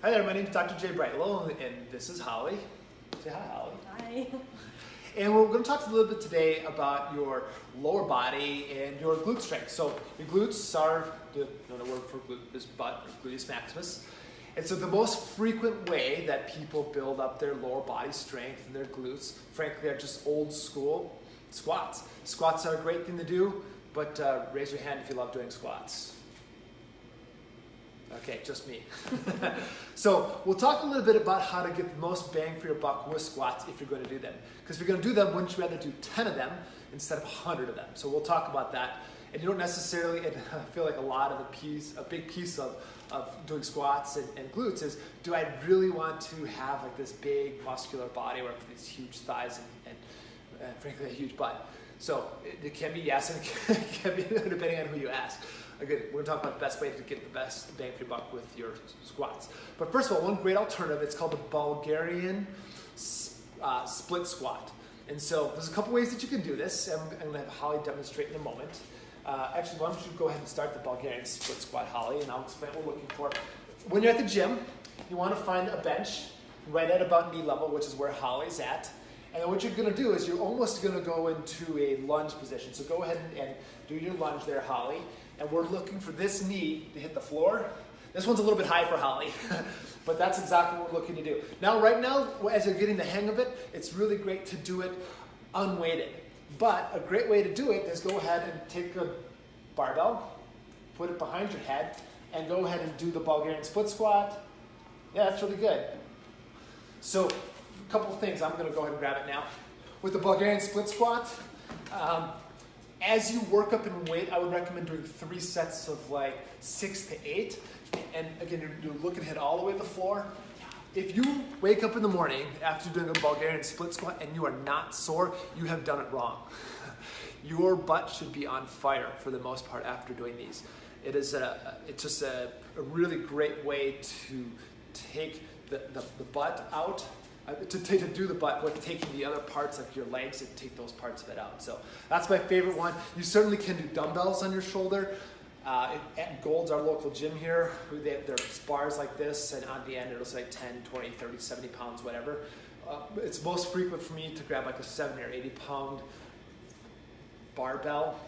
Hi there, my name is Dr. Jay Brightlow, and this is Holly. Say hi, Holly. Hi. And we're going to talk a little bit today about your lower body and your glute strength. So your glutes are the another word for glute is butt or gluteus maximus. And so the most frequent way that people build up their lower body strength and their glutes, frankly, are just old school squats. Squats are a great thing to do, but uh, raise your hand if you love doing squats. Okay, just me. so we'll talk a little bit about how to get the most bang for your buck with squats if you're going to do them. Because if you're going to do them, wouldn't you rather do 10 of them instead of 100 of them? So we'll talk about that. And you don't necessarily, and I feel like a lot of a piece, a big piece of, of doing squats and, and glutes is, do I really want to have like this big muscular body or these huge thighs and, and, and frankly a huge butt? So it, it can be yes and it can be depending on who you ask. Again, we're gonna talk about the best way to get the best bang for your buck with your squats. But first of all, one great alternative, it's called the Bulgarian uh, split squat. And so there's a couple ways that you can do this. I'm, I'm gonna have Holly demonstrate in a moment. Uh, actually, why don't you go ahead and start the Bulgarian split squat, Holly, and I'll explain what we're looking for. When you're at the gym, you wanna find a bench right at about knee level, which is where Holly's at. And then what you're gonna do is you're almost gonna go into a lunge position. So go ahead and, and do your lunge there, Holly and we're looking for this knee to hit the floor. This one's a little bit high for Holly, but that's exactly what we're looking to do. Now, right now, as you're getting the hang of it, it's really great to do it unweighted. But a great way to do it is go ahead and take a barbell, put it behind your head, and go ahead and do the Bulgarian split squat. Yeah, that's really good. So, couple things. I'm going to go ahead and grab it now. With the Bulgarian split squat, um, as you work up in weight, I would recommend doing three sets of like six to eight. And again, you're, you're looking hit all the way to the floor. If you wake up in the morning after doing a Bulgarian split squat and you are not sore, you have done it wrong. Your butt should be on fire for the most part after doing these. It is a, it's just a, a really great way to take the, the, the butt out uh, to, to, do the butt, like taking the other parts like your legs and take those parts of it out. So that's my favorite one. You certainly can do dumbbells on your shoulder. Uh, at Gold's, our local gym here, they have their bars like this, and on the end it'll say 10, 20, 30, 70 pounds, whatever. Uh, it's most frequent for me to grab like a 70 or 80 pound barbell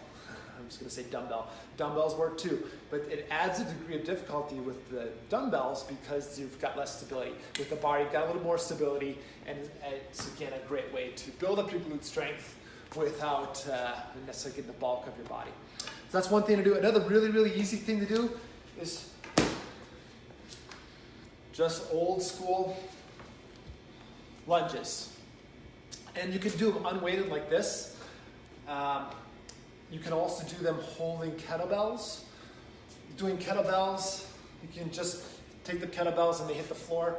I'm just to say dumbbell. Dumbbells work too, but it adds a degree of difficulty with the dumbbells because you've got less stability. With the bar, you've got a little more stability, and it's again a great way to build up your glute strength without uh, necessarily getting the bulk of your body. So that's one thing to do. Another really, really easy thing to do is just old school lunges. And you can do them unweighted like this. Um, you can also do them holding kettlebells. Doing kettlebells, you can just take the kettlebells and they hit the floor.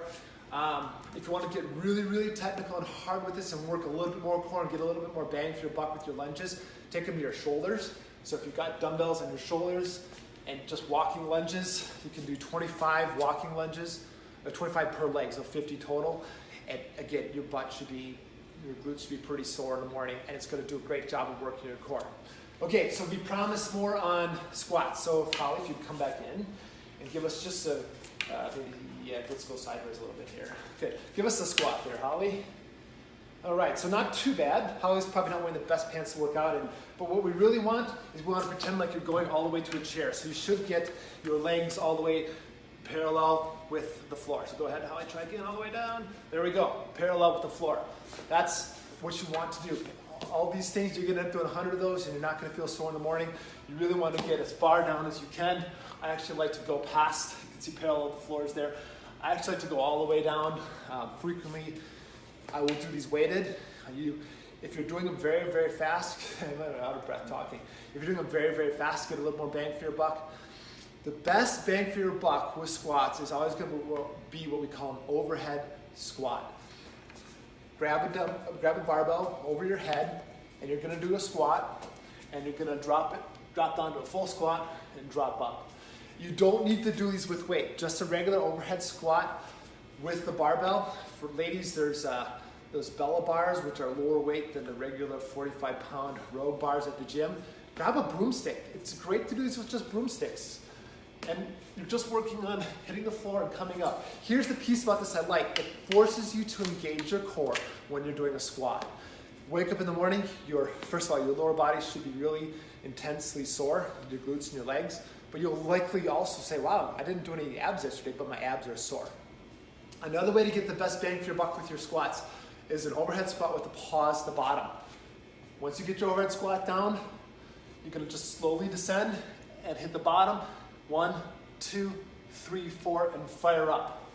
Um, if you want to get really, really technical and hard with this and work a little bit more core and get a little bit more bang for your buck with your lunges, take them to your shoulders. So if you've got dumbbells on your shoulders and just walking lunges, you can do 25 walking lunges, or uh, 25 per leg, so 50 total. And again, your butt should be, your glutes should be pretty sore in the morning, and it's going to do a great job of working your core. Okay, so we promised more on squats. So Holly, if you'd come back in and give us just a, uh, yeah, let's go sideways a little bit here. Okay, give us a squat there, Holly. All right, so not too bad. Holly's probably not wearing the best pants to work out in, but what we really want is we want to pretend like you're going all the way to a chair. So you should get your legs all the way parallel with the floor. So go ahead, Holly, try again all the way down. There we go, parallel with the floor. That's what you want to do all these things, you're gonna up 100 of those and you're not gonna feel sore in the morning. You really wanna get as far down as you can. I actually like to go past, you can see parallel the floors there. I actually like to go all the way down. Um, frequently, I will do these weighted. You, if you're doing them very, very fast, I'm out of breath talking. If you're doing them very, very fast, get a little more bang for your buck. The best bang for your buck with squats is always gonna be what we call an overhead squat grab a, grab a barbell over your head, and you're gonna do a squat, and you're gonna drop it, drop down to a full squat, and drop up. You don't need to do these with weight, just a regular overhead squat with the barbell. For ladies, there's uh, those Bella bars, which are lower weight than the regular 45 pound row bars at the gym. Grab a broomstick. It's great to do these with just broomsticks. And you're just working on hitting the floor and coming up. Here's the piece about this I like. It forces you to engage your core when you're doing a squat. Wake up in the morning, your, first of all, your lower body should be really intensely sore, your glutes and your legs, but you'll likely also say, wow, I didn't do any abs yesterday, but my abs are sore. Another way to get the best bang for your buck with your squats is an overhead squat with a pause at the bottom. Once you get your overhead squat down, you're gonna just slowly descend and hit the bottom. One, two, three, four, and fire up.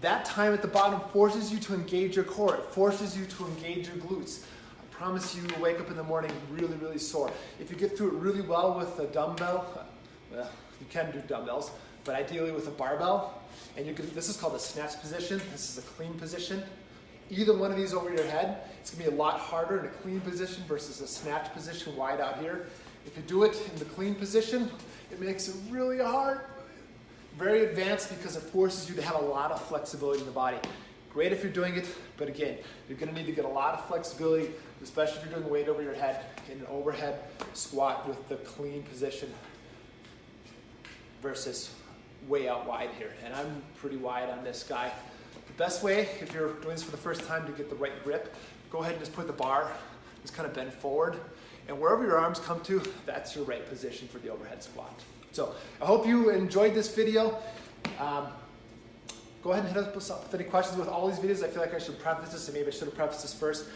That time at the bottom forces you to engage your core. It forces you to engage your glutes. I promise you will wake up in the morning really, really sore. If you get through it really well with a dumbbell, well, you can do dumbbells, but ideally with a barbell, and you can, this is called a snatch position. This is a clean position. Either one of these over your head, it's gonna be a lot harder in a clean position versus a snatch position wide out here. If you do it in the clean position, it makes it really hard. Very advanced because it forces you to have a lot of flexibility in the body. Great if you're doing it, but again, you're gonna need to get a lot of flexibility, especially if you're doing weight over your head in an overhead squat with the clean position versus way out wide here. And I'm pretty wide on this guy. The best way, if you're doing this for the first time to get the right grip, go ahead and just put the bar, just kind of bend forward. And wherever your arms come to, that's your right position for the overhead squat. So I hope you enjoyed this video. Um, go ahead and hit us up with any questions with all these videos. I feel like I should preface this, and maybe I should have prefaced this first.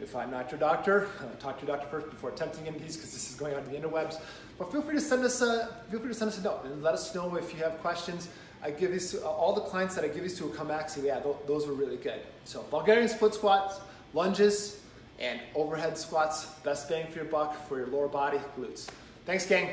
If I'm not your doctor, uh, talk to your doctor first before attempting any of these because this is going on the interwebs. But feel free to send us a feel free to send us a note and let us know if you have questions. I give these to, uh, all the clients that I give these to will come back and yeah, th those were really good. So Bulgarian split squats, lunges, and overhead squats, best bang for your buck for your lower body, glutes. Thanks, gang.